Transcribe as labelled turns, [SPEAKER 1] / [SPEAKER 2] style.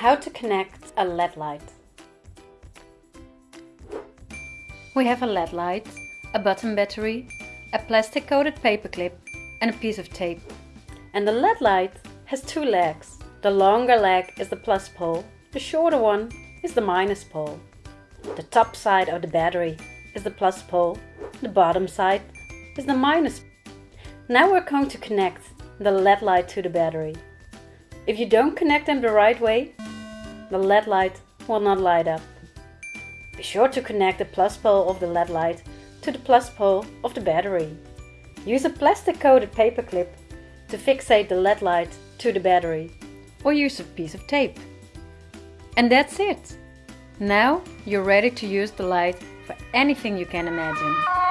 [SPEAKER 1] How to connect a LED light. We have a LED light, a button battery, a plastic coated paperclip and a piece of tape. And the LED light has two legs. The longer leg is the plus pole, the shorter one is the minus pole. The top side of the battery is the plus pole, the bottom side is the minus. Now we're going to connect the LED light to the battery. If you don't connect them the right way, the LED light will not light up. Be sure to connect the plus pole of the LED light to the plus pole of the battery. Use a plastic coated paperclip to fixate the LED light to the battery or use a piece of tape. And that's it! Now you're ready to use the light for anything you can imagine.